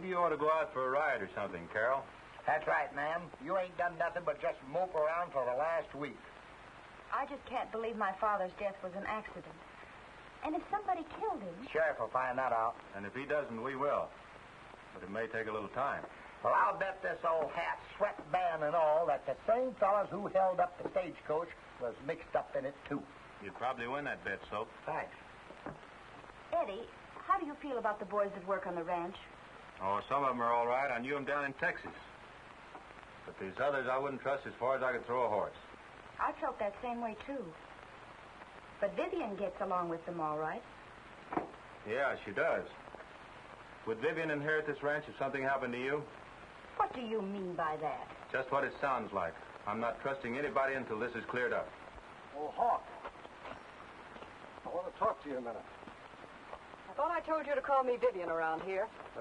Maybe you ought to go out for a ride or something, Carol. That's right, ma'am. You ain't done nothing but just mope around for the last week. I just can't believe my father's death was an accident. And if somebody killed him, Sheriff will find that out. And if he doesn't, we will. But it may take a little time. Well, I'll bet this old hat, sweatband, and all that the same fellas who held up the stagecoach was mixed up in it, too. You'd probably win that bet, Soap. Thanks. Eddie, how do you feel about the boys that work on the ranch? Oh, some of them are all right. I knew them down in Texas. But these others I wouldn't trust as far as I could throw a horse. I felt that same way, too. But Vivian gets along with them all right. Yeah, she does. Would Vivian inherit this ranch if something happened to you? What do you mean by that? Just what it sounds like. I'm not trusting anybody until this is cleared up. Oh, Hawk. I want to talk to you a minute. I thought I told you to call me Vivian around here.